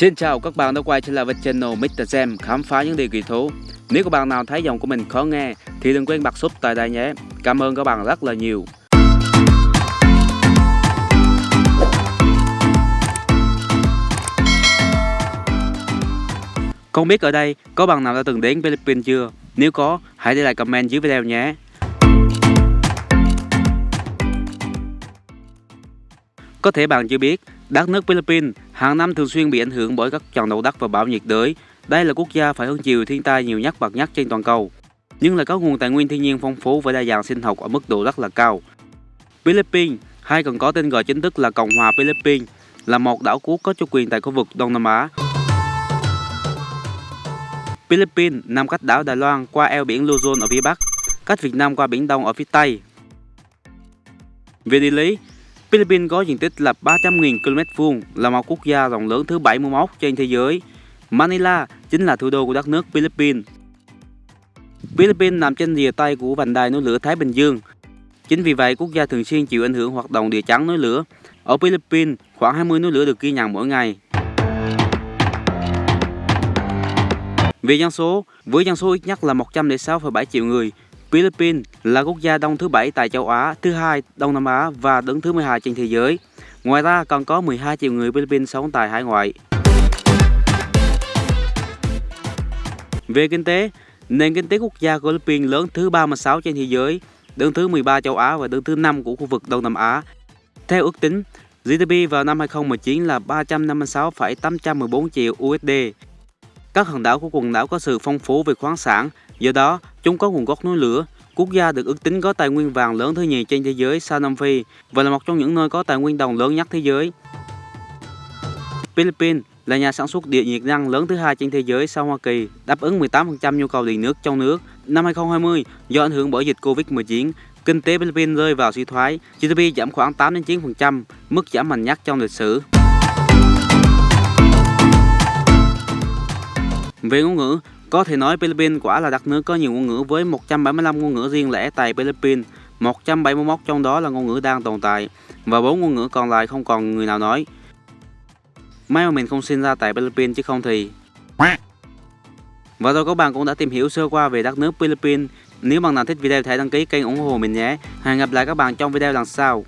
Xin chào các bạn đã quay trở lại với channel Mr. Jam khám phá những điều kỳ thú. Nếu các bạn nào thấy giọng của mình khó nghe thì đừng quên bật sub tại đây nhé. Cảm ơn các bạn rất là nhiều. Không biết ở đây có bạn nào đã từng đến Philippines chưa? Nếu có, hãy để lại comment dưới video nhé. Có thể bạn chưa biết, đất nước Philippines hàng năm thường xuyên bị ảnh hưởng bởi các trận động đất và bão nhiệt đới. Đây là quốc gia phải hứng chịu thiên tai nhiều nhất bậc nhất trên toàn cầu, nhưng lại có nguồn tài nguyên thiên nhiên phong phú và đa dạng sinh học ở mức độ rất là cao. Philippines, hay còn có tên gọi chính thức là Cộng hòa Philippines, là một đảo quốc có chủ quyền tại khu vực Đông Nam Á. Philippines nằm cách đảo Đài Loan qua eo biển Luzon ở phía bắc, cách Việt Nam qua Biển Đông ở phía tây. Về địa lý, Philippines có diện tích là 300.000 km vuông, là một quốc gia rộng lớn thứ 71 trên thế giới. Manila chính là thủ đô của đất nước Philippines. Philippines nằm trên rìa tây của vành đai núi lửa Thái Bình Dương. Chính vì vậy, quốc gia thường xuyên chịu ảnh hưởng hoạt động địa chấn núi lửa. Ở Philippines, khoảng 20 núi lửa được ghi nhận mỗi ngày. Về dân số, với dân số ít nhất là 106,7 triệu người, Philippines là quốc gia đông thứ bảy tại châu Á, thứ hai Đông Nam Á và đứng thứ 12 trên thế giới. Ngoài ra còn có 12 triệu người Philippines sống tại hải ngoại. Về kinh tế, nền kinh tế quốc gia của Philippines lớn thứ 36 trên thế giới, đứng thứ 13 châu Á và đứng thứ 5 của khu vực Đông Nam Á. Theo ước tính, GDP vào năm 2019 là 356,814 triệu USD. Các hòn đảo của quần đảo có sự phong phú về khoáng sản, do đó chúng có nguồn gốc núi lửa. Quốc gia được ước tính có tài nguyên vàng lớn thứ nhì trên thế giới sau Nam Phi và là một trong những nơi có tài nguyên đồng lớn nhất thế giới. Philippines là nhà sản xuất điện nhiệt năng lớn thứ hai trên thế giới sau Hoa Kỳ, đáp ứng 18% nhu cầu điện nước trong nước. Năm 2020, do ảnh hưởng bởi dịch Covid-19, kinh tế Philippines rơi vào suy thoái, GDP giảm khoảng 8 đến 9%, mức giảm mạnh nhất trong lịch sử. Về ngôn ngữ, có thể nói Philippines quả là đất nước có nhiều ngôn ngữ với 175 ngôn ngữ riêng lẻ tại Philippines, 171 trong đó là ngôn ngữ đang tồn tại và bốn ngôn ngữ còn lại không còn người nào nói. May mà mình không sinh ra tại Philippines chứ không thì... Và rồi các bạn cũng đã tìm hiểu sơ qua về đất nước Philippines. Nếu bạn nào thích video hãy đăng ký kênh ủng hộ mình nhé. Hẹn gặp lại các bạn trong video lần sau.